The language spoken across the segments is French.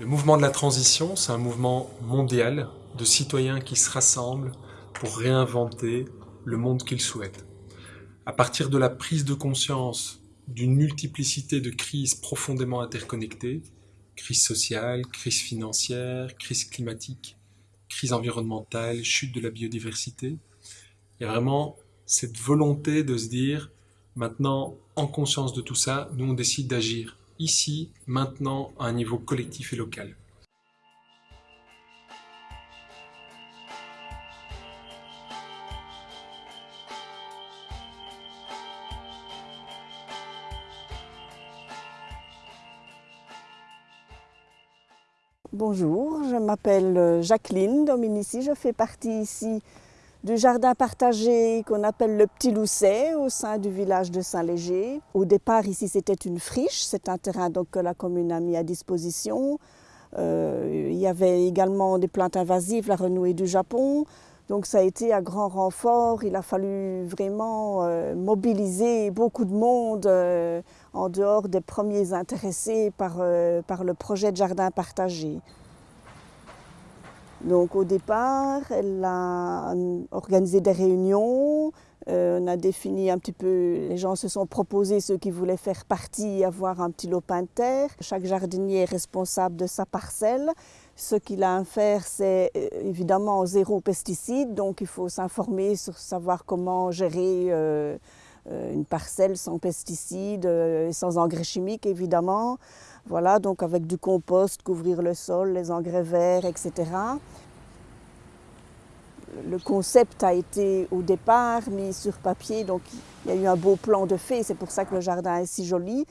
Le mouvement de la transition, c'est un mouvement mondial de citoyens qui se rassemblent pour réinventer le monde qu'ils souhaitent. À partir de la prise de conscience d'une multiplicité de crises profondément interconnectées, crise sociale, crise financière, crise climatique, crise environnementale, chute de la biodiversité, il y a vraiment cette volonté de se dire, maintenant, en conscience de tout ça, nous on décide d'agir ici, maintenant, à un niveau collectif et local. Bonjour, je m'appelle Jacqueline Dominici, je fais partie ici du jardin partagé qu'on appelle le Petit Lousset au sein du village de Saint-Léger. Au départ, ici, c'était une friche. C'est un terrain donc, que la commune a mis à disposition. Euh, il y avait également des plantes invasives, la renouée du Japon. Donc ça a été à grand renfort. Il a fallu vraiment euh, mobiliser beaucoup de monde euh, en dehors des premiers intéressés par, par le projet de jardin partagé. Donc au départ, elle a organisé des réunions, euh, on a défini un petit peu, les gens se sont proposés ceux qui voulaient faire partie, avoir un petit lopin de terre. Chaque jardinier est responsable de sa parcelle. Ce qu'il a à faire, c'est euh, évidemment zéro pesticide, donc il faut s'informer sur savoir comment gérer euh, une parcelle sans pesticides, sans engrais chimiques évidemment. Voilà, donc avec du compost, couvrir le sol, les engrais verts, etc. Le concept a été au départ mis sur papier, donc il y a eu un beau plan de fait, c'est pour ça que le jardin est si joli,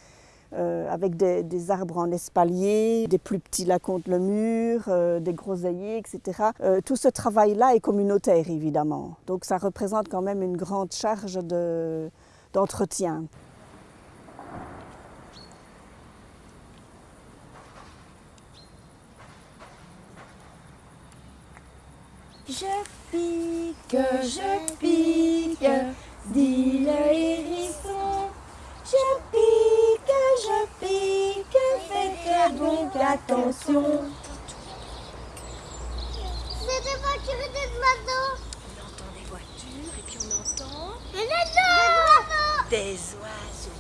euh, avec des, arbres en espalier, des plus petits là contre le mur, euh, des groseilliers, etc. Euh, tout ce travail-là est communautaire, évidemment, donc ça représente quand même une grande charge d'entretien. Je pique, je pique, dit le hérisson. Je pique, je pique, faites donc attention. C'est des voitures et des oiseaux. On entend des voitures et puis on entend des oiseaux. Des oiseaux.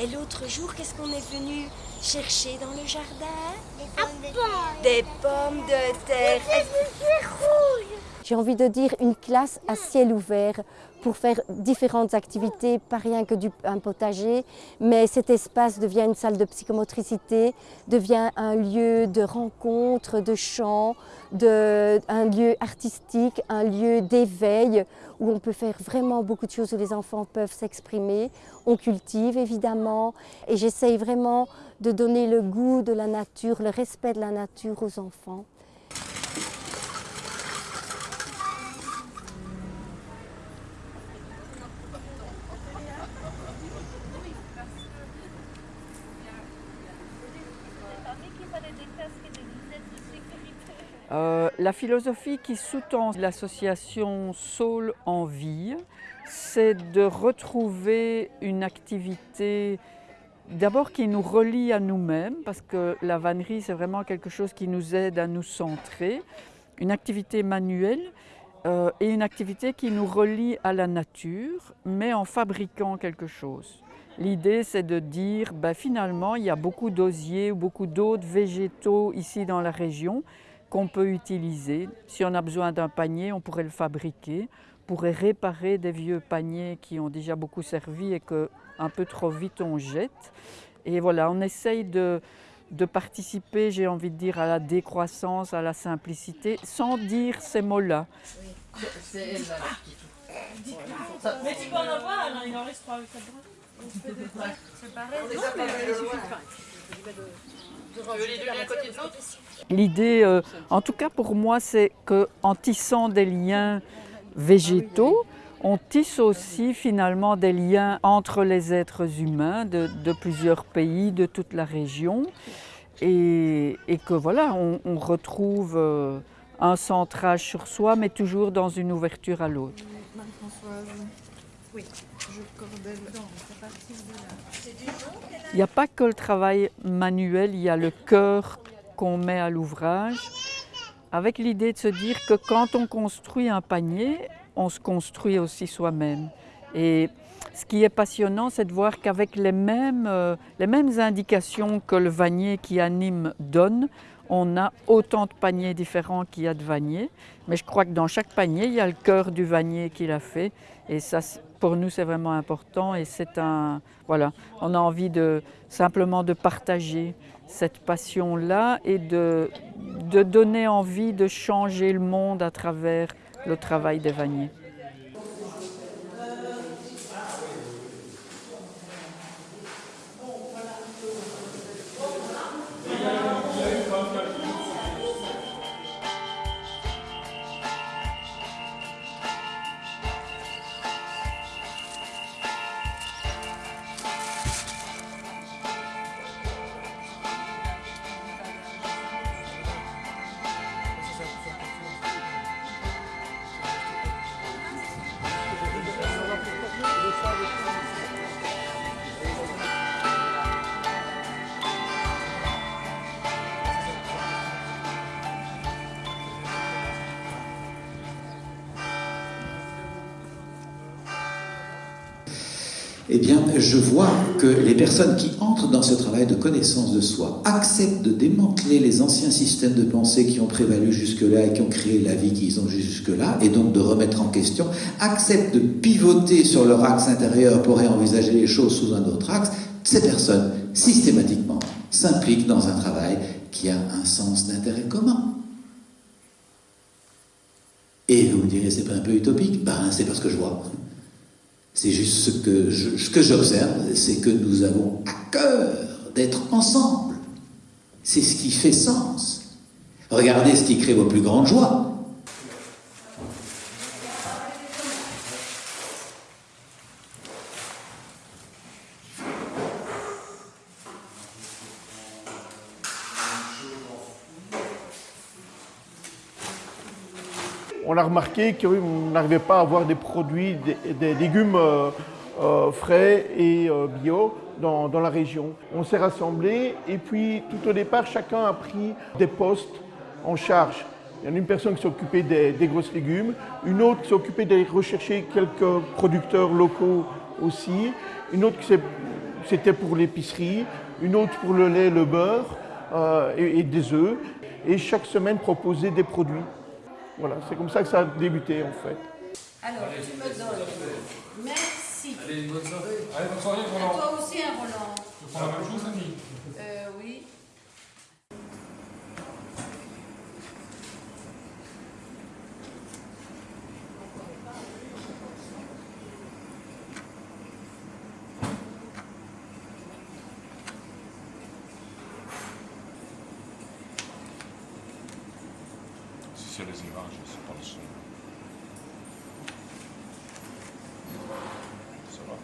Et l'autre jour, qu'est-ce qu'on est venu chercher dans le jardin Des pommes de terre. Des pommes de terre. J'ai envie de dire une classe à ciel ouvert pour faire différentes activités, pas rien que du, un potager, mais cet espace devient une salle de psychomotricité, devient un lieu de rencontre, de chant, un lieu artistique, un lieu d'éveil où on peut faire vraiment beaucoup de choses, où les enfants peuvent s'exprimer. On cultive évidemment et j'essaye vraiment de donner le goût de la nature, le respect de la nature aux enfants. Euh, la philosophie qui sous-tend l'association Soul en vie, c'est de retrouver une activité d'abord qui nous relie à nous-mêmes, parce que la vannerie c'est vraiment quelque chose qui nous aide à nous centrer, une activité manuelle euh, et une activité qui nous relie à la nature, mais en fabriquant quelque chose. L'idée, c'est de dire, ben, finalement, il y a beaucoup d'osiers ou beaucoup d'autres végétaux ici dans la région qu'on peut utiliser. Si on a besoin d'un panier, on pourrait le fabriquer, on pourrait réparer des vieux paniers qui ont déjà beaucoup servi et que un peu trop vite on jette. Et voilà, on essaye de, de participer, j'ai envie de dire, à la décroissance, à la simplicité, sans dire ces mots-là. C'est elle là qui Mais tu peux en avoir, il en reste pas avec ta L'idée, euh, en tout cas pour moi, c'est qu'en tissant des liens végétaux, on tisse aussi finalement des liens entre les êtres humains de, plusieurs pays, de toute la région, et, que voilà, on, retrouve euh, un centrage sur soi, mais toujours dans une ouverture à l'autre. Oui, il n'y a pas que le travail manuel, il y a le cœur qu'on met à l'ouvrage, avec l'idée de se dire que quand on construit un panier, on se construit aussi soi-même. Et ce qui est passionnant, c'est de voir qu'avec les mêmes, euh, les mêmes indications que le vanier qui anime donne, on a autant de paniers différents qu'il y a de vaniers. Mais je crois que dans chaque panier, il y a le cœur du vanier qu'il a fait. Et ça, pour nous, c'est vraiment important. Et c'est un. Voilà, on a envie de simplement de partager cette passion-là et de, de donner envie de changer le monde à travers le travail des vaniers. Eh bien, je vois que les personnes qui entrent dans ce travail de connaissance de soi acceptent de démanteler les anciens systèmes de pensée qui ont prévalu jusque-là et qui ont créé la vie qu'ils ont jusque-là, et donc de remettre en question, acceptent de pivoter sur leur axe intérieur pour réenvisager les choses sous un autre axe, ces personnes, systématiquement, s'impliquent dans un travail qui a un sens d'intérêt commun. Et vous me direz, c'est pas un peu utopique? Ben, c'est parce que je vois. C'est juste ce que que j'observe, c'est que nous avons à cœur d'être ensemble. C'est ce qui fait sens. Regardez ce qui crée vos plus grandes joies. on a remarqué qu'on n'arrivait pas à avoir des produits, des, légumes euh, euh, frais et euh, bio dans, la région. On s'est rassemblés et puis tout au départ, chacun a pris des postes en charge. Il y en a une personne qui s'est occupée des, grosses légumes, une autre qui s'est occupée de rechercher quelques producteurs locaux aussi, une autre qui c'était pour l'épicerie, une autre pour le lait, le beurre et, et des œufs. Et chaque semaine proposer des produits. Voilà, c'est comme ça que ça a débuté en fait. Alors, tu me donnes. Merci. Allez, bonne soirée. Allez, bonne soirée, Roland. toi aussi, un hein, Roland. Tu prends la même chose, Annie Euh, oui. c'est les images, c'est pas le son. Ça va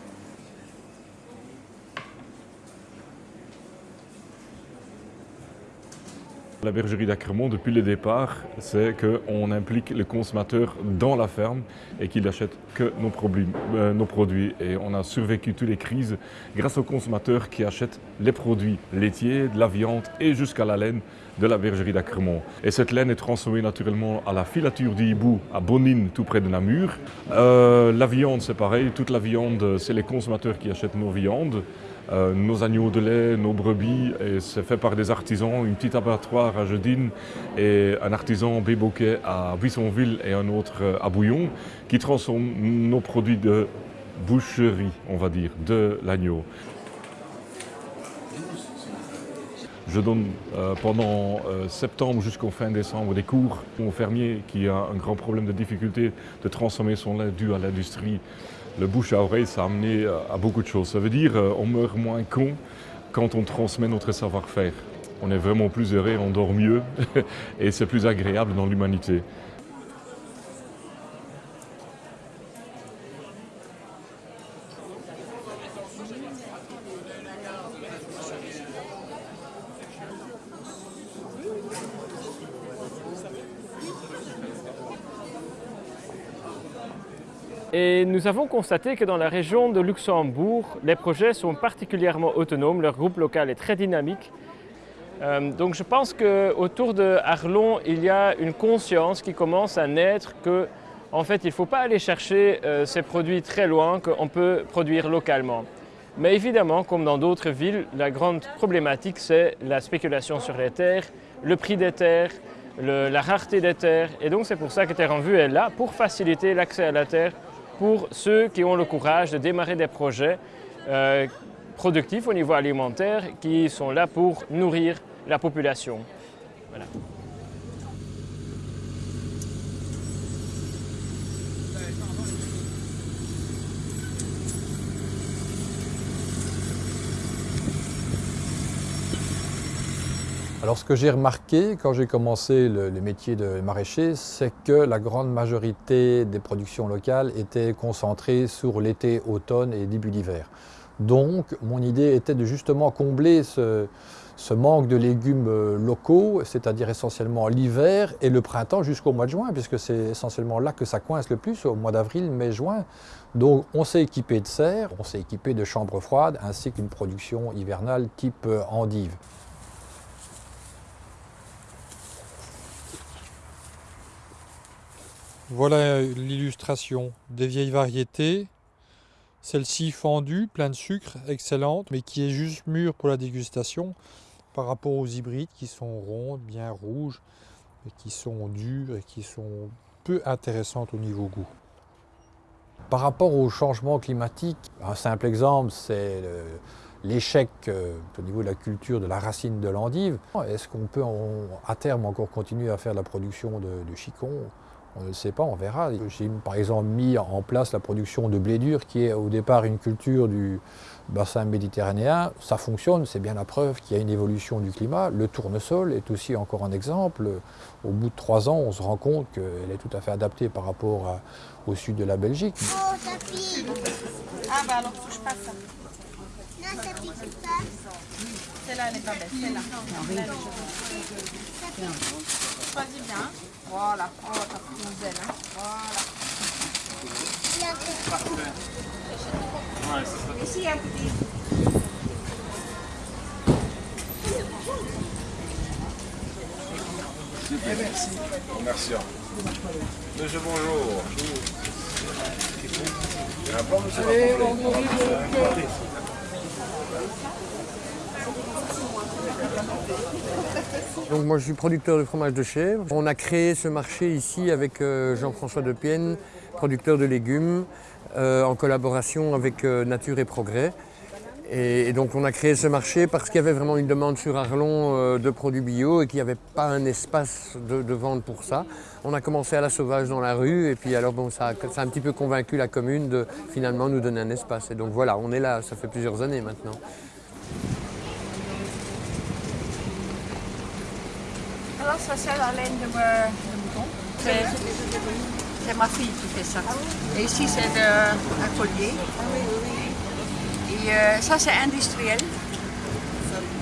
La bergerie d'Acremont, depuis le départ, c'est qu'on implique le consommateur dans la ferme et qu'il achète que nos produits, euh, nos produits. Et on a survécu toutes les crises grâce aux consommateurs qui achètent les produits laitiers, de la viande et jusqu'à la laine de la bergerie d'Acremont. Et cette laine est transformée naturellement à la filature d'hibou à Bonine, tout près de Namur. Euh, la viande, c'est pareil. Toute la viande, c'est les consommateurs qui achètent nos viandes. Euh, nos agneaux de lait, nos brebis, et c'est fait par des artisans, une petite abattoir à Jedine et un artisan Béboquet à Buissonville et un autre à Bouillon, qui transforment nos produits de boucherie, on va dire, de l'agneau. Je donne euh, pendant euh, septembre jusqu'au fin décembre des cours aux fermiers qui a un grand problème de difficulté de transformer son lait dû à l'industrie le bouche à oreille, ça a amené euh, à beaucoup de choses. Ça veut dire qu'on meurt moins con quand on transmet notre savoir-faire. On est vraiment plus heureux, on dort mieux et c'est plus agréable dans l'humanité. Et nous avons constaté que dans la région de Luxembourg, les projets sont particulièrement autonomes, leur groupe local est très dynamique. Euh, donc je pense qu'autour de Arlon, il y a une conscience qui commence à naître que en fait, il ne faut pas aller chercher euh, ces produits très loin qu'on peut produire localement. Mais évidemment, comme dans d'autres villes, la grande problématique, c'est la spéculation sur les terres, le prix des terres, la rareté des terres. Et donc c'est pour ça que Terre en Vue est là, pour faciliter l'accès à la terre pour ceux qui ont le courage de démarrer des projets euh, productifs au niveau alimentaire qui sont là pour nourrir la population. Alors ce que j'ai remarqué quand j'ai commencé le, métier de maraîcher, c'est que la grande majorité des productions locales étaient concentrées sur l'été, automne et début d'hiver. Donc mon idée était de justement combler ce, manque de légumes euh, locaux, c'est-à-dire essentiellement l'hiver et le printemps jusqu'au mois de juin, puisque c'est essentiellement là que ça coince le plus, au mois d'avril, mai, juin. Donc on s'est équipé de serres, on s'est équipé de chambres froides, ainsi qu'une production hivernale type euh, endive. Voilà l'illustration des vieilles variétés. Celle-ci fendue, pleine de sucre, excellente, mais qui est juste mûre pour la dégustation par rapport aux hybrides qui sont rondes, bien rouges, qui sont dures et qui sont peu intéressantes au niveau goût. Par rapport au changement climatique, un simple exemple, c'est l'échec euh, au niveau de la culture de la racine de l'endive. Est-ce qu'on peut à terme encore continuer à faire la production de, de chicon? On ne sait pas, on verra. J'ai par exemple mis en place la production de blé dur, qui est au départ une culture du bassin méditerranéen. Ça fonctionne, c'est bien la preuve qu'il y a une évolution du climat. Le tournesol est aussi encore un exemple. Au bout de trois ans, on se rend compte qu'elle est tout à fait adaptée par rapport au sud de la Belgique. Oh, ça pique Ah bah alors touche pas ça. Non, ça pique pas. Celle-là, elle n'est pas belle, celle-là. Choisis bien. Voilà. Oh, t'as pris une zèle. Hein. Voilà. Ici, il y a un petit. Super, merci. Merci. Monsieur, bonjour. Il y a un plan, monsieur Allez, on Donc moi je suis producteur de fromage de chèvre. On a créé ce marché ici avec euh, Jean-François Depienne, producteur de légumes, euh, en collaboration avec euh, Nature et Progrès. Et, donc on a créé ce marché parce qu'il y avait vraiment une demande sur Arlon de produits bio et qu'il n'y avait pas un espace de, vente pour ça. On a commencé à la sauvage dans la rue et puis alors bon ça, ça a un petit peu convaincu la commune de finalement nous donner un espace. Et donc voilà, on est là, ça fait plusieurs années maintenant. Ça c'est la laine de, mouton. C'est ma fille qui fait ça. Et ici c'est un collier. Et euh, ça c'est industriel.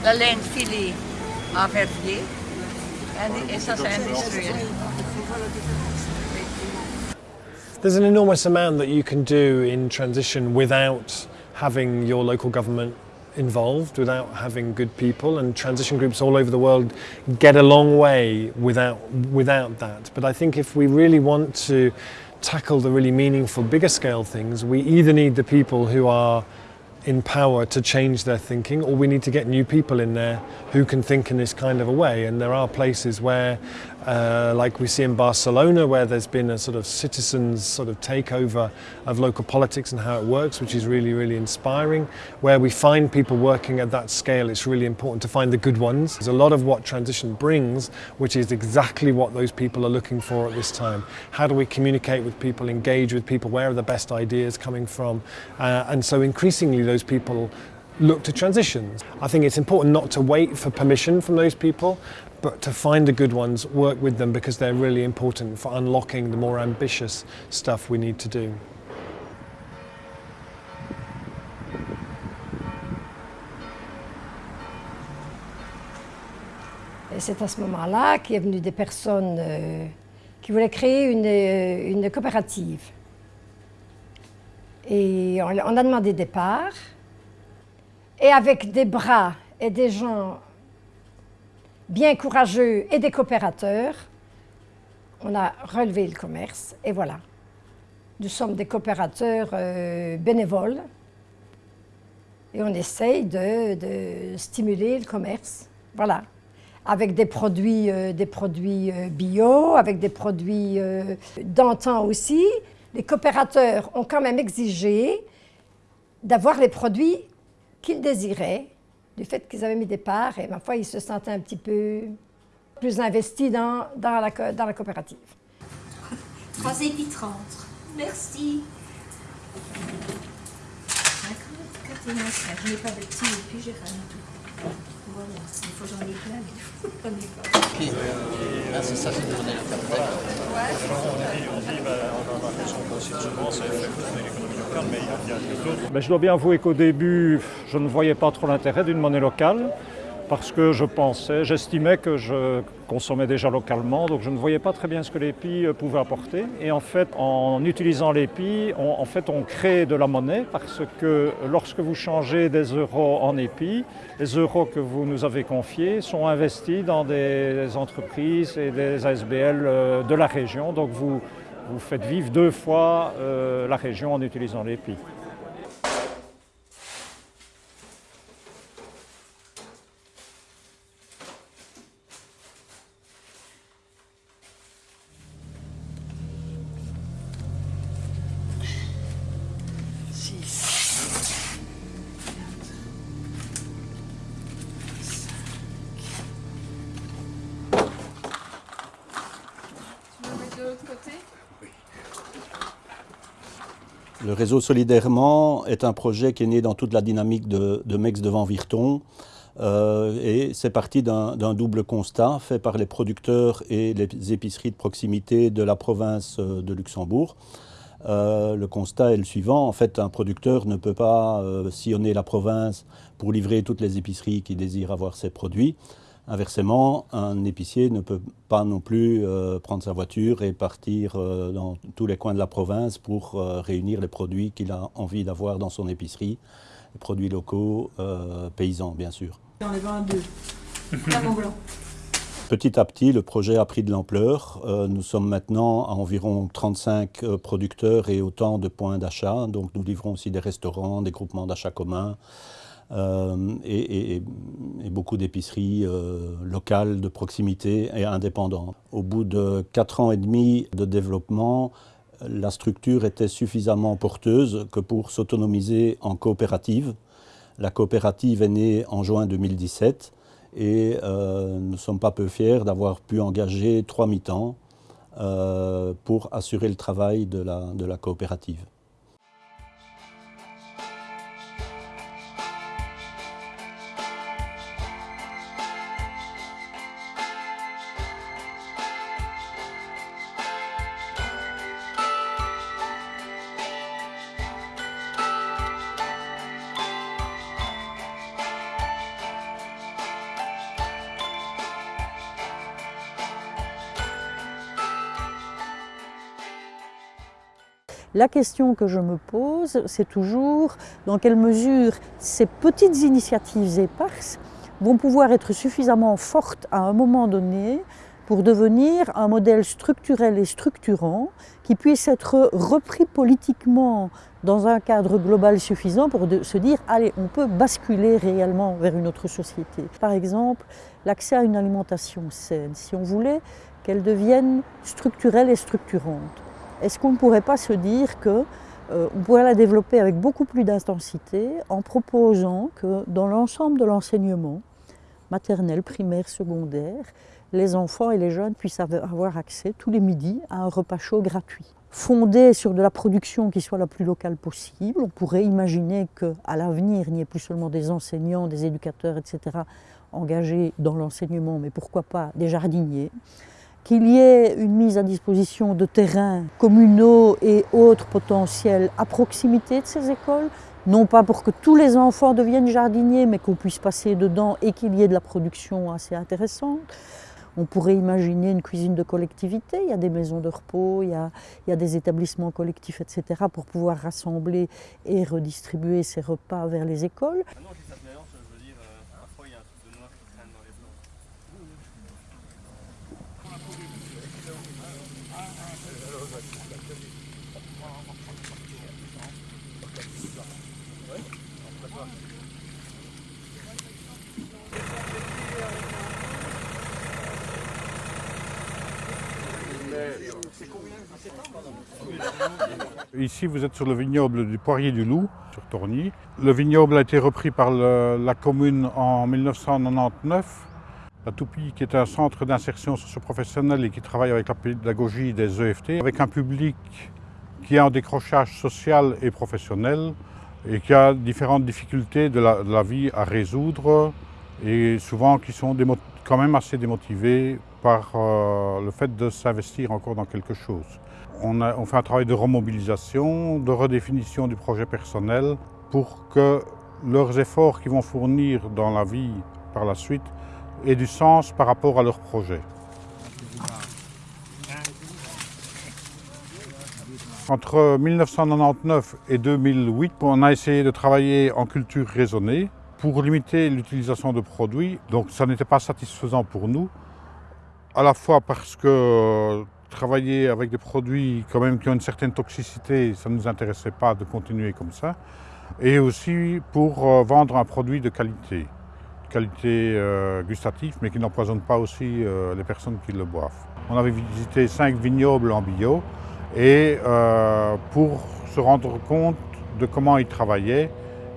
La laine ça industriel. There's an enormous amount that you can do in transition without having your local government involved without having good people and transition groups all over the world get a long way without without that. But I think if we really want to tackle the really meaningful bigger scale things we either need the people who are in power to change their thinking or we need to get new people in there who can think in this kind of a way. And there are places where uh, like we see in Barcelona where there's been a sort of citizens sort of takeover of local politics and how it works which is really really inspiring. Where we find people working at that scale it's really important to find the good ones. There's a lot of what transition brings which is exactly what those people are looking for at this time. How do we communicate with people engage with people? Where are the best ideas coming from? Uh, and so increasingly those people look to transitions. I think it's important not to wait for permission from those people, but to find the good ones, work with them because they're really important for unlocking the more ambitious stuff we need to do. C'est à ce moment-là qu'il est venu des personnes euh, qui voulaient créer une, euh, une coopérative. Et on, a demandé des parts, et avec des bras et des gens bien courageux et des coopérateurs, on a relevé le commerce et voilà. Nous sommes des coopérateurs euh, bénévoles et on essaye de, stimuler le commerce. Voilà. Avec des produits, euh, des produits euh, bio, avec des produits d'antan aussi. Les coopérateurs ont quand même exigé d'avoir les produits qu'ils désiraient, du fait qu'ils avaient mis des parts, et ma foi, ils se sentaient un petit peu plus investis dans, la, dans la coopérative. Merci. Voilà, il faut j'en ai plein, mais j'en ai pas. Puis, là, c'est ça, c'est donner le capitaine. Ouais. On dit, on dit, bah, on va avoir son positionnement, c'est fait l'économie locale, mais il y a, a d'autres. Mais je dois bien avouer qu'au début, je ne voyais pas trop l'intérêt d'une monnaie locale parce que je pensais, j'estimais que je consommais déjà localement, donc je ne voyais pas très bien ce que l'épi euh, pouvait apporter. Et en fait, en utilisant l'épi, on, on crée de la monnaie parce que lorsque vous changez des euros en épis, les euros que vous nous avez confiés sont investis dans des entreprises et des ASBL euh, de la région, donc vous, vous faites vivre deux fois euh, la région en utilisant l'épi. Le réseau Solidairement est un projet qui est né dans toute la dynamique de, de Mex devant Virton. Euh, et c'est parti d'un double constat fait par les producteurs et les épiceries de proximité de la province euh, de Luxembourg. Euh, le constat est le suivant, en fait un producteur ne peut pas sillonner la province pour livrer toutes les épiceries qui désirent avoir ses produits. Inversement, un épicier ne peut pas non plus euh, prendre sa voiture et partir euh, dans tous les coins de la province pour euh, réunir les produits qu'il a envie d'avoir dans son épicerie, les produits locaux, paysans bien sûr. Dans les 22, blanc. Petit à petit, le projet a pris de l'ampleur. nous sommes maintenant à environ 35 producteurs et autant de points d'achat. Donc nous livrons aussi des restaurants, des groupements d'achat communs, euh, et, beaucoup d'épiceries euh, locales, de proximité et indépendantes. Au bout de 4 ans et demi de développement, la structure était suffisamment porteuse que pour s'autonomiser en coopérative. La coopérative est née en juin 2017 et euh, nous ne sommes pas peu fiers d'avoir pu engager trois mi-temps pour assurer le travail de la coopérative. La question que je me pose, c'est toujours dans quelle mesure ces petites initiatives éparses vont pouvoir être suffisamment fortes à un moment donné pour devenir un modèle structurel et structurant qui puisse être repris politiquement dans un cadre global suffisant pour se dire allez, on peut basculer réellement vers une autre société. Par exemple, l'accès à une alimentation saine, si on voulait qu'elle devienne structurelle et structurante est-ce qu'on ne pourrait pas se dire qu'on euh, pourrait la développer avec beaucoup plus d'intensité en proposant que dans l'ensemble de l'enseignement, maternel, primaire, secondaire, les enfants et les jeunes puissent avoir accès tous les midis à un repas chaud gratuit. Fondé sur de la production qui soit la plus locale possible, on pourrait imaginer qu'à l'avenir, il n'y ait plus seulement des enseignants, des éducateurs, etc., engagés dans l'enseignement, mais pourquoi pas des jardiniers, qu'il y ait une mise à disposition de terrains communaux et autres potentiels à proximité de ces écoles, non pas pour que tous les enfants deviennent jardiniers, mais qu'on puisse passer dedans et qu'il y ait de la production assez intéressante. On pourrait imaginer une cuisine de collectivité, il y a des maisons de repos, il y a, il y a des établissements collectifs, etc., pour pouvoir rassembler et redistribuer ces repas vers les écoles. Ici, vous êtes sur le vignoble du Poirier du Loup, sur Tourny. Le vignoble a été repris par la commune en 1999. La Toupie, qui est un centre d'insertion socio-professionnelle et qui travaille avec la pédagogie des EFT, avec un public qui est en décrochage social et professionnel et qui a différentes difficultés de la, vie à résoudre et souvent qui sont quand même assez démotivés par euh, le fait de s'investir encore dans quelque chose. On, fait un travail de remobilisation, de redéfinition du projet personnel pour que leurs efforts qu'ils vont fournir dans la vie par la suite aient du sens par rapport à leur projet. Entre 1999 et 2008, on a essayé de travailler en culture raisonnée pour limiter l'utilisation de produits. Donc ça n'était pas satisfaisant pour nous, à la fois parce que travailler avec des produits quand même qui ont une certaine toxicité, ça ne nous intéressait pas de continuer comme ça, et aussi pour euh, vendre un produit de qualité, de qualité euh, gustative, mais qui n'empoisonne pas aussi euh, les personnes qui le boivent. On avait visité cinq vignobles en bio, et pour se rendre compte de comment ils travaillaient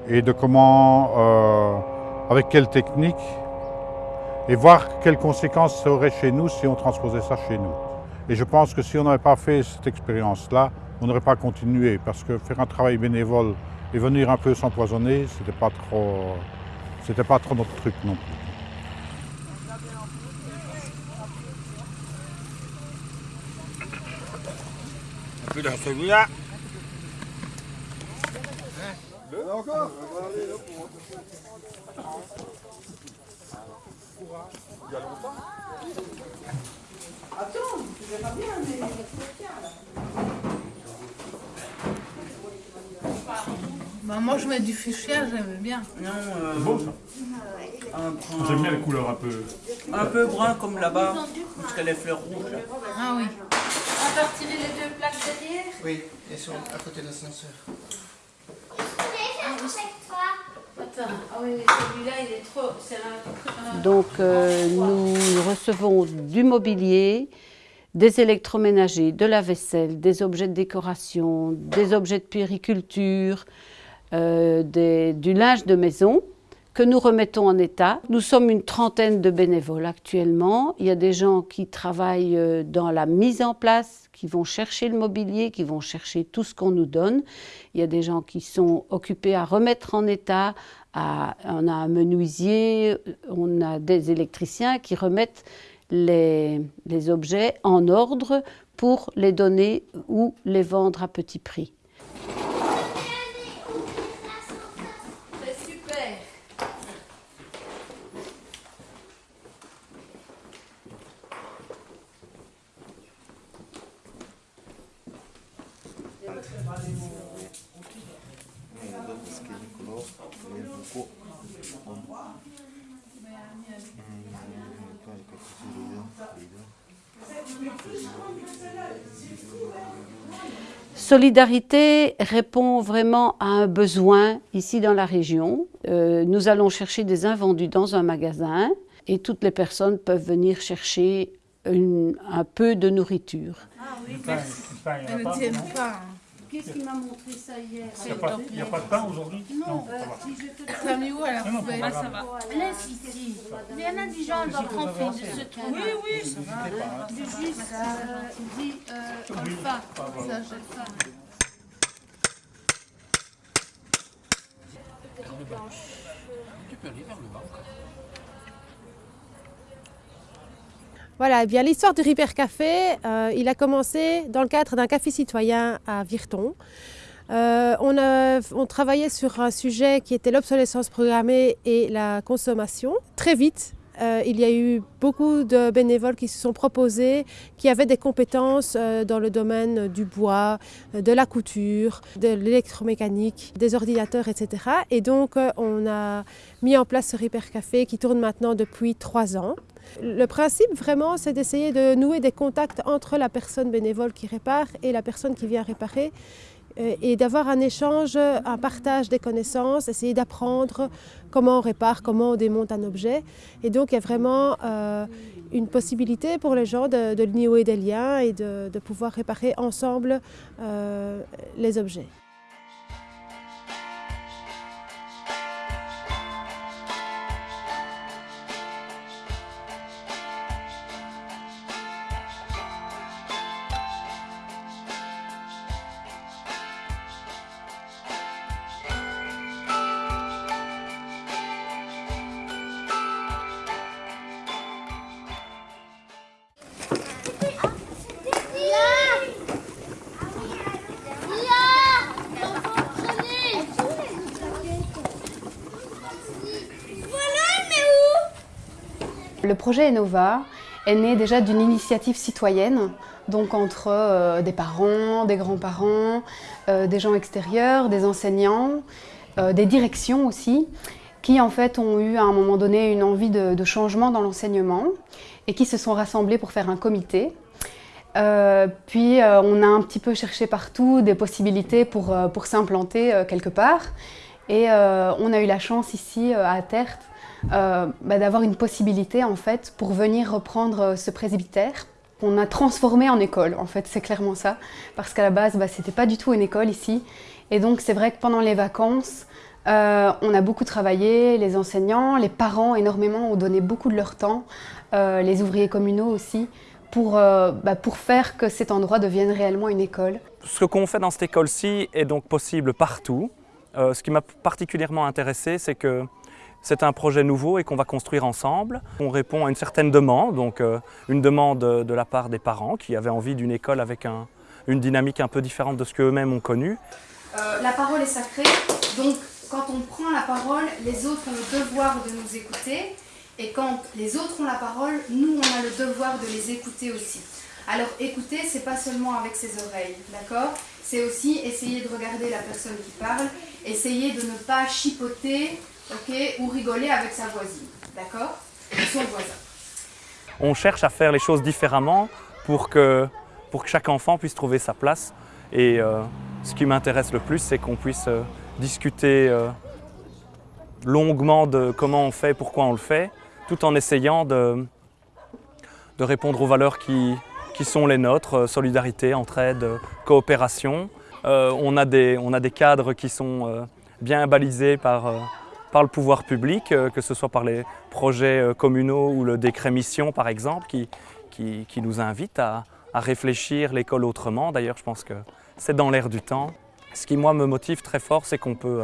et de comment, avec quelle technique, et voir quelles conséquences ça aurait chez nous si on transposait ça chez nous. Et je pense que si on n'avait pas fait cette expérience-là, on n'aurait pas continué, parce que faire un travail bénévole et venir un peu s'empoisonner, c'était pas trop, pas trop notre truc non plus. plus dans celui-là. Il y a longtemps Attends, tu verras bien, mais bah, moi je mets du fuchsia, j'aime bien. Non, euh, bon ça. J'aime bien les couleurs un peu. Un peu brun comme là-bas, parce qu'elle est fleurs rouges. Ah oui. On va retirer les deux plaques derrière Oui, elles sont à côté de l'ascenseur. Ah oui, celui-là il est trop. Donc euh, nous recevons du mobilier, des électroménagers, de la vaisselle, des objets de décoration, des objets de puériculture, euh, du linge de maison que nous remettons en état. Nous sommes une trentaine de bénévoles actuellement. Il y a des gens qui travaillent euh, dans la mise en place, qui vont chercher le mobilier, qui vont chercher tout ce qu'on nous donne. Il y a des gens qui sont occupés à remettre en état. On a un menuisier, on a des électriciens qui remettent les, les objets en ordre pour les donner ou les vendre à petit prix. Solidarité répond vraiment à un besoin ici dans la région. Euh, nous allons chercher des invendus dans un magasin et toutes les personnes peuvent venir chercher un peu de nourriture. Ah oui, merci. Ne pas. Qu'est-ce qui m'a montré ça hier Il n'y a, pas de pain aujourd'hui? Non, euh, si je te Ça met où à la poubelle ça va. Laisse ici. Il y en a des gens, on va prendre de ce truc. Oui, oui, ça va. Du juste, dis alpha. Ça, j'ai ça. Tu peux aller vers le bas encore. Voilà, eh bien l'histoire du Ripper Café, euh, il a commencé dans le cadre d'un café citoyen à Virton. Euh, on, travaillait sur un sujet qui était l'obsolescence programmée et la consommation. Très vite, euh, il y a eu beaucoup de bénévoles qui se sont proposés, qui avaient des compétences dans le domaine du bois, de la couture, de l'électromécanique, des ordinateurs, etc. Et donc, on a mis en place ce Ripper Café qui tourne maintenant depuis trois ans. Le principe vraiment, c'est d'essayer de nouer des contacts entre la personne bénévole qui répare et la personne qui vient réparer et d'avoir un échange, un partage des connaissances, essayer d'apprendre comment on répare, comment on démonte un objet. Et donc il y a vraiment euh, une possibilité pour les gens de, nouer des liens et de, de pouvoir réparer ensemble euh, les objets. Le projet Enova est né déjà d'une initiative citoyenne, donc entre euh, des parents, des grands-parents, euh, des gens extérieurs, des enseignants, euh, des directions aussi, qui en fait ont eu à un moment donné une envie de, changement dans l'enseignement et qui se sont rassemblés pour faire un comité. puis on a un petit peu cherché partout des possibilités pour, pour s'implanter quelque part et on a eu la chance ici à Tertre euh, bah, d'avoir une possibilité en fait pour venir reprendre euh, ce presbytère qu'on a transformé en école en fait, c'est clairement ça, parce qu'à la base bah, c'était pas du tout une école ici et donc c'est vrai que pendant les vacances euh, on a beaucoup travaillé, les enseignants, les parents énormément ont donné beaucoup de leur temps, les ouvriers communaux aussi, pour, bah, pour faire que cet endroit devienne réellement une école. Ce qu'on fait dans cette école-ci est donc possible partout. ce qui m'a particulièrement intéressé, c'est que c'est un projet nouveau et qu'on va construire ensemble. On répond à une certaine demande, donc euh, une demande de la part des parents qui avaient envie d'une école avec une dynamique un peu différente de ce qu'eux-mêmes ont connu. Euh, la parole est sacrée, donc quand on prend la parole, les autres ont le devoir de nous écouter et quand les autres ont la parole, nous on a le devoir de les écouter aussi. Alors écouter, c'est pas seulement avec ses oreilles, d'accord? C'est aussi essayer de regarder la personne qui parle, essayer de ne pas chipoter ou rigoler avec sa voisine, d'accord. On cherche à faire les choses différemment pour que, chaque enfant puisse trouver sa place. Et euh, ce qui m'intéresse le plus, c'est qu'on puisse euh, discuter euh, longuement de comment on fait, pourquoi on le fait, tout en essayant de, répondre aux valeurs qui, qui sont les nôtres, solidarité, entraide, coopération. on, a des, on a des cadres qui sont bien balisés par par le pouvoir public, euh, que ce soit par les projets euh, communaux ou le décret mission par exemple, qui, qui, nous invite à, réfléchir l'école autrement. D'ailleurs, je pense que c'est dans l'air du temps. Ce qui, moi, me motive très fort, c'est qu'on peut,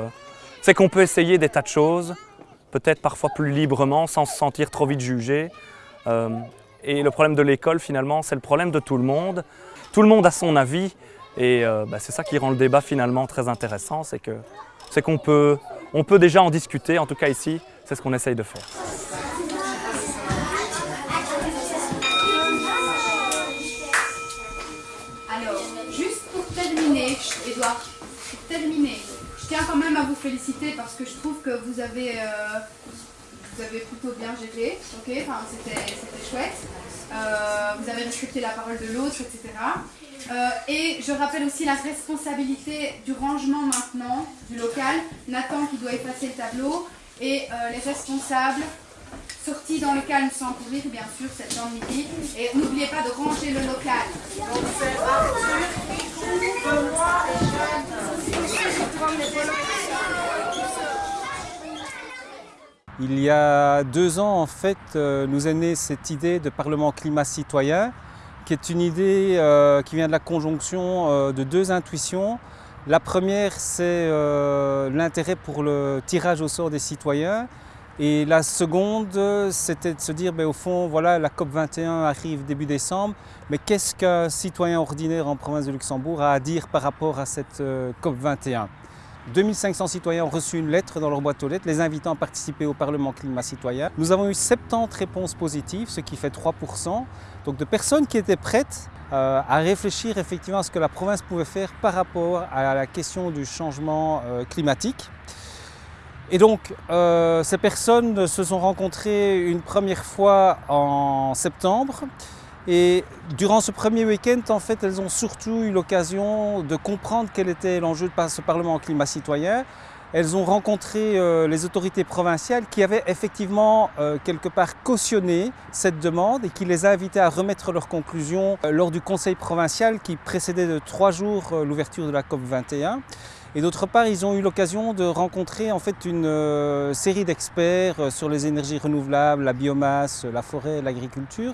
euh, peut essayer des tas de choses, peut-être parfois plus librement, sans se sentir trop vite jugé. et le problème de l'école, finalement, c'est le problème de tout le monde. Tout le monde a son avis, et bah, c'est ça qui rend le débat finalement très intéressant, c'est qu'on peut on peut déjà en discuter, en tout cas ici, c'est ce qu'on essaye de faire. Alors, juste pour terminer, Edouard, pour terminer, je tiens quand même à vous féliciter parce que je trouve que vous avez, euh, vous avez plutôt bien géré, enfin, c'était chouette. Euh, vous avez respecté la parole de l'autre, etc. Euh, et je rappelle aussi la responsabilité du rangement maintenant du local. Nathan qui doit effacer le tableau et euh, les responsables sortis dans le calme sans courir, bien sûr, cette heure midi. Et n'oubliez pas de ranger le local. Il y a deux ans, en fait, euh, nous est née cette idée de Parlement climat citoyen qui est une idée euh, qui vient de la conjonction euh, de deux intuitions. La première, c'est euh, l'intérêt pour le tirage au sort des citoyens. Et la seconde, c'était de se dire, ben, au fond, voilà, la COP21 arrive début décembre, mais qu'est-ce qu'un citoyen ordinaire en province de Luxembourg a à dire par rapport à cette COP21 2500 citoyens ont reçu une lettre dans leur boîte aux lettres les invitant à participer au Parlement climat citoyen. Nous avons eu 70 réponses positives, ce qui fait 3%, donc de personnes qui étaient prêtes euh, à réfléchir effectivement à ce que la province pouvait faire par rapport à la question du changement euh, climatique. Et donc, euh, ces personnes se sont rencontrées une première fois en septembre Et durant ce premier week-end, en fait, elles ont surtout eu l'occasion de comprendre quel était l'enjeu de ce Parlement climat citoyen. Elles ont rencontré euh, les autorités provinciales qui avaient effectivement euh, quelque part cautionné cette demande et qui les a invitées à remettre leurs conclusions euh, lors du conseil provincial qui précédait de trois jours l'ouverture de la COP 21. Et d'autre part, ils ont eu l'occasion de rencontrer en fait une série d'experts sur les énergies renouvelables, la biomasse, la forêt, l'agriculture,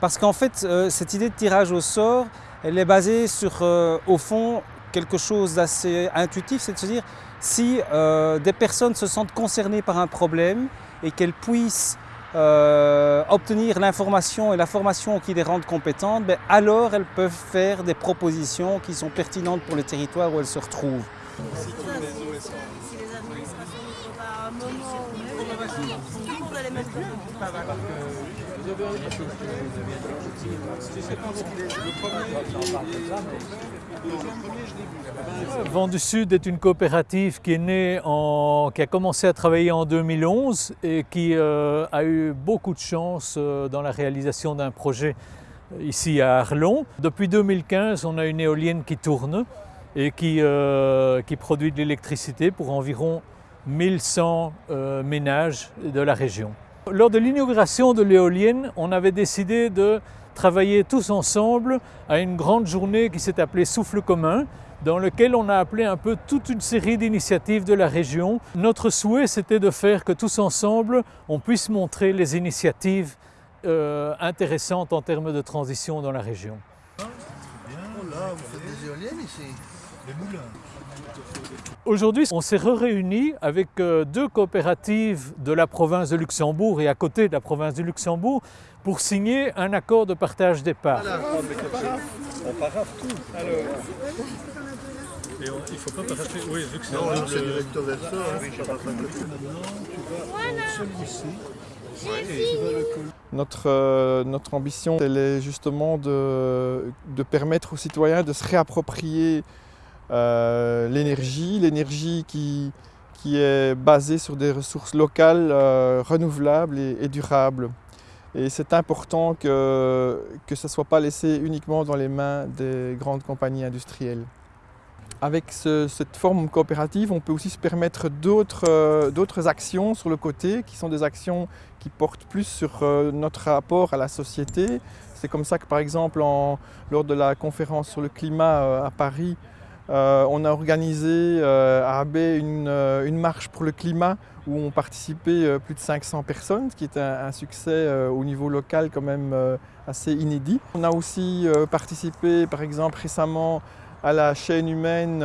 parce qu'en fait, cette idée de tirage au sort, elle est basée sur, au fond, quelque chose d'assez intuitif, c'est de se dire, si euh, des personnes se sentent concernées par un problème et qu'elles puissent obtenir l'information et la formation qui les rendent compétentes, ben, alors elles peuvent faire des propositions qui sont pertinentes pour le territoire où elles se retrouvent. Vent du Sud est une coopérative qui est née en, qui a commencé à travailler en 2011 et qui euh, a eu beaucoup de chance euh, dans la réalisation d'un projet euh, ici à Arlon. Depuis 2015, on a une éolienne qui tourne et qui, qui produit de l'électricité pour environ 1100 ménages de la région. Lors de l'inauguration de l'éolienne, on avait décidé de travailler tous ensemble à une grande journée qui s'est appelée Souffle commun, dans lequel on a appelé un peu toute une série d'initiatives de la région. Notre souhait, c'était de faire que tous ensemble, on puisse montrer les initiatives euh, intéressantes en termes de transition dans la région. Aujourd'hui, on s'est réunis avec euh, deux coopératives de la province de Luxembourg et à côté de la province de Luxembourg pour signer un accord de partage des parts. On paraffe tout. Alors... Et on, il ne faut pas paraffer. Oui, vu que c'est Non, c'est du recto verso. Notre, euh, notre ambition, elle est justement de, de permettre aux citoyens de se réapproprier euh, l'énergie, l'énergie qui, qui, est basée sur des ressources locales, euh, renouvelables et, durables. Et c'est important que, que ça ne soit pas laissé uniquement dans les mains des grandes compagnies industrielles. Avec cette forme coopérative, on peut aussi se permettre euh, d'autres actions sur le côté, qui sont des actions qui portent plus sur notre rapport à la société. C'est comme ça que par exemple, lors de la conférence sur le climat à Paris, euh, on a organisé euh, à Abbé euh, une, marche pour le climat où ont participé plus de 500 personnes, ce qui est un, succès au niveau local quand même assez inédit. On a aussi participé par exemple récemment à la chaîne humaine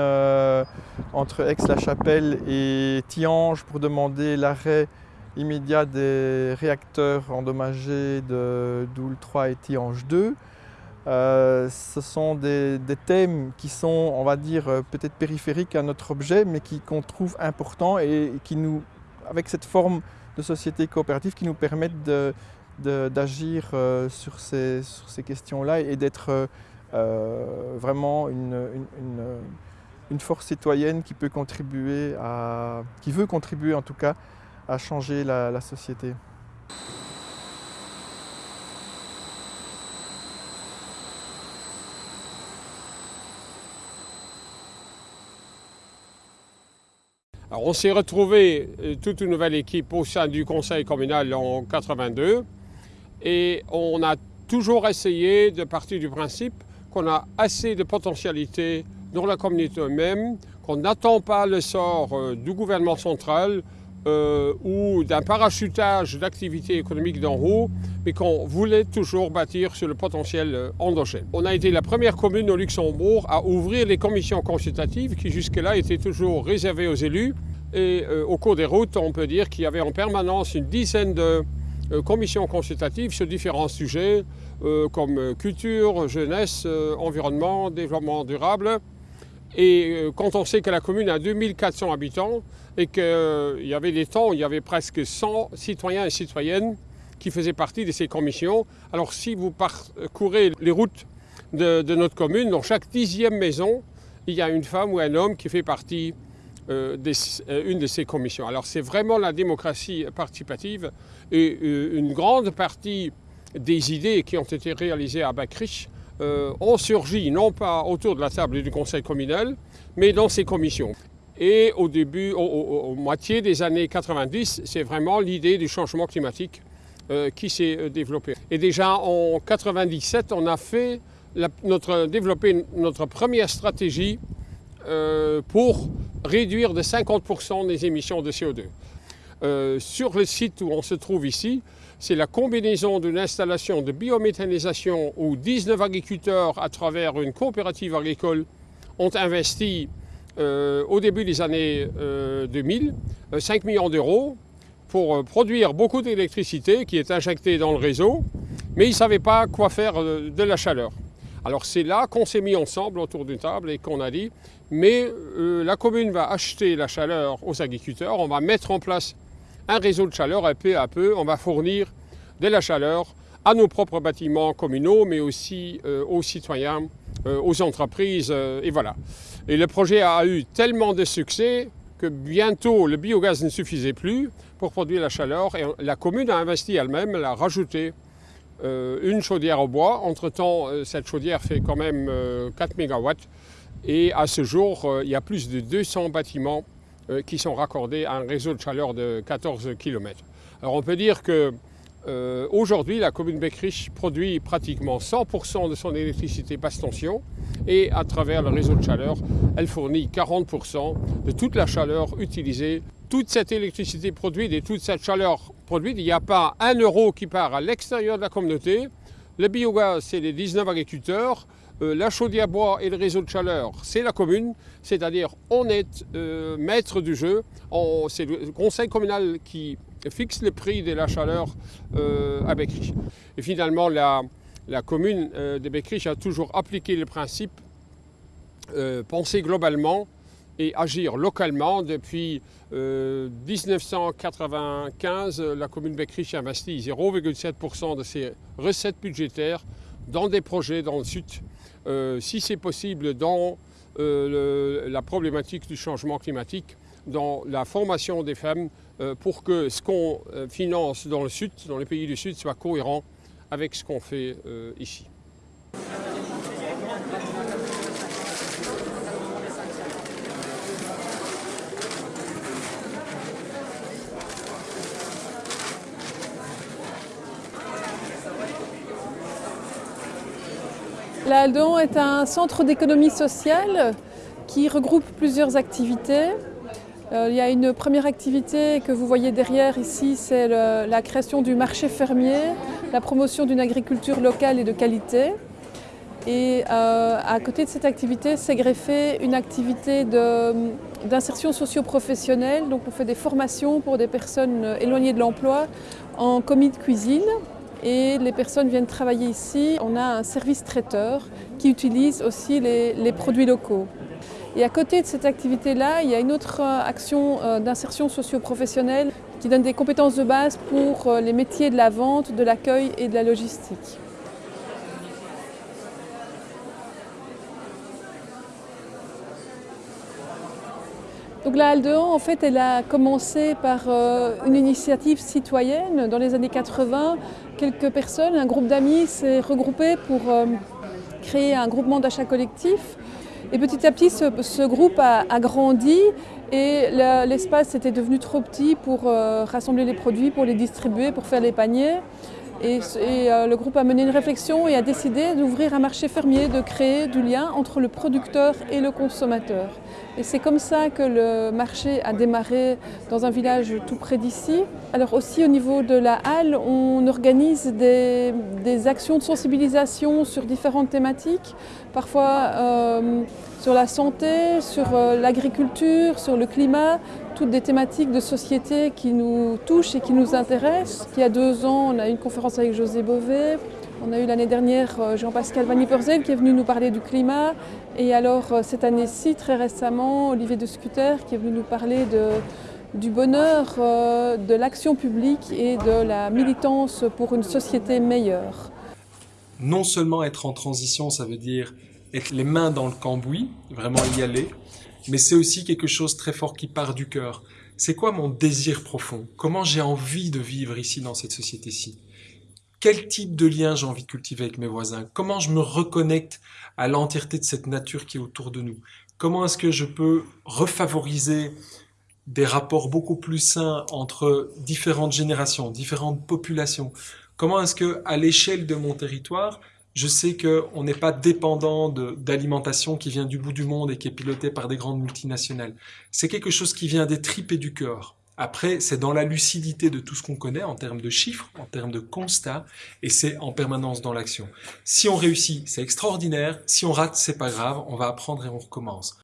entre Aix-la-Chapelle et Tiange pour demander l'arrêt immédiat des réacteurs endommagés de Doul 3 et Tiange 2. Euh, ce sont des, thèmes qui sont, on va dire, euh, peut-être périphériques à notre objet, mais qu'on trouve importants et qui nous, avec cette forme de société coopérative, qui nous permettent d'agir euh, sur ces, questions-là et d'être vraiment une, force citoyenne qui peut contribuer à, qui veut contribuer en tout cas à changer la société. On s'est retrouvé euh, toute une nouvelle équipe au sein du conseil communal en 82 et on a toujours essayé de partir du principe qu'on a assez de potentialité dans la communauté même, qu'on n'attend pas le sort euh, du gouvernement central euh, ou d'un parachutage d'activités économiques d'en haut, mais qu'on voulait toujours bâtir sur le potentiel endogène. On a été la première commune au Luxembourg à ouvrir les commissions consultatives qui jusque-là étaient toujours réservées aux élus. Et euh, au cours des routes, on peut dire qu'il y avait en permanence une dizaine de euh, commissions consultatives sur différents sujets euh, comme culture, jeunesse, environnement, développement durable. Et quand on sait que la commune a 2400 habitants et qu'il y avait des temps où il y avait presque 100 citoyens et citoyennes qui faisaient partie de ces commissions, alors si vous parcourez les routes de, notre commune, dans chaque dixième maison, il y a une femme ou un homme qui fait partie euh, euh, de ces commissions. Alors c'est vraiment la démocratie participative et euh, une grande partie des idées qui ont été réalisées à Bacrich euh, ont surgi, non pas autour de la table du conseil communal, mais dans ses commissions. Et au début, au, moitié des années 90, c'est vraiment l'idée du changement climatique euh, qui s'est euh, développée. Et déjà en 97, on a fait notre, développé notre première stratégie pour réduire de 50% les émissions de CO2. sur le site où on se trouve ici, c'est la combinaison d'une installation de biométhanisation où 19 agriculteurs, à travers une coopérative agricole, ont investi euh, au début des années 2000 euh, 5 euh, millions d'euros pour produire beaucoup d'électricité qui est injectée dans le réseau, mais ils ne savaient pas quoi faire de la chaleur. Alors c'est là qu'on s'est mis ensemble autour d'une table et qu'on a dit, mais la commune va acheter la chaleur aux agriculteurs, on va mettre en place un réseau de chaleur et peu à peu, on va fournir de la chaleur à nos propres bâtiments communaux, mais aussi euh, aux citoyens, euh, aux entreprises, euh, et voilà. Et le projet a eu tellement de succès que bientôt le biogaz ne suffisait plus pour produire la chaleur et la commune a investi elle-même, elle a rajouté une chaudière au bois. Entre-temps, cette chaudière fait quand même 4 MW et à ce jour, il y a plus de 200 bâtiments qui sont raccordés à un réseau de chaleur de 14 km. Alors on peut dire que euh, aujourd'hui, la commune Beckrich produit pratiquement 100% de son électricité basse tension et à travers le réseau de chaleur, elle fournit 40% de toute la chaleur utilisée. Toute cette électricité produite et toute cette chaleur produite, il n'y a pas un euro qui part à l'extérieur de la communauté. Le biogaz, c'est les 19 agriculteurs. Euh, la chaudière bois et le réseau de chaleur, c'est la commune, c'est-à-dire on est euh, maître du jeu. C'est le conseil communal qui fixe le prix de la chaleur euh, à Beckrich. Et finalement, la, commune de Beckrich a toujours appliqué le principe penser globalement et agir localement. Depuis 1995, la commune Beckrich investit 0,7% de ses recettes budgétaires dans des projets dans le sud si c'est possible, dans euh, la problématique du changement climatique, dans la formation des femmes, euh, pour que ce qu'on finance dans le Sud, dans les pays du Sud, soit cohérent avec ce qu'on fait ici. La Aldon est un centre d'économie sociale qui regroupe plusieurs activités. Euh, il y a une première activité que vous voyez derrière ici, c'est la création du marché fermier, la promotion d'une agriculture locale et de qualité. Et euh, à côté de cette activité, s'est greffée une activité d'insertion socio-professionnelle. Donc on fait des formations pour des personnes éloignées de l'emploi en commis de cuisine et les personnes viennent travailler ici. On a un service traiteur qui utilise aussi les, produits locaux. Et à côté de cette activité-là, il y a une autre euh, action euh, d'insertion socio-professionnelle qui donne des compétences de base pour euh, les métiers de la vente, de l'accueil et de la logistique. Donc la Halle en fait, elle a commencé par euh, une initiative citoyenne. Dans les années 80, quelques personnes, un groupe d'amis s'est regroupé pour euh, créer un groupement d'achat collectif. Et petit à petit, ce, groupe a, grandi et l'espace était devenu trop petit pour euh, rassembler les produits, pour les distribuer, pour faire les paniers. Et, le groupe a mené une réflexion et a décidé d'ouvrir un marché fermier, de créer du lien entre le producteur et le consommateur. Et c'est comme ça que le marché a démarré dans un village tout près d'ici. Alors aussi au niveau de la halle, on organise des, actions de sensibilisation sur différentes thématiques, parfois euh, sur la santé, sur euh, l'agriculture, sur le climat, toutes des thématiques de société qui nous touchent et qui nous intéressent. Il y a deux ans, on a eu une conférence avec José Bové, on a eu l'année dernière euh, Jean-Pascal Van Ypersel qui est venu nous parler du climat. Et alors euh, cette année-ci, très récemment, Olivier de Scuter qui est venu nous parler du bonheur euh, de l'action publique et de la militance pour une société meilleure. Non seulement être en transition, ça veut dire être les mains dans le cambouis, vraiment y aller, mais c'est aussi quelque chose très fort qui part du cœur. C'est quoi mon désir profond? Comment j'ai envie de vivre ici dans cette société-ci? Quel type de lien j'ai envie de cultiver avec mes voisins, comment je me reconnecte à l'entièreté de cette nature qui est autour de nous, comment est-ce que je peux refavoriser des rapports beaucoup plus sains entre différentes générations, différentes populations, comment est-ce que à l'échelle de mon territoire, je sais qu'on n'est pas dépendant d'alimentation qui vient du bout du monde et qui est pilotée par des grandes multinationales. C'est quelque chose qui vient des tripes et du cœur. Après, c'est dans la lucidité de tout ce qu'on connaît en termes de chiffres, en termes de constats, et c'est en permanence dans l'action. Si on réussit, c'est extraordinaire. Si on rate, c'est pas grave. On va apprendre et on recommence.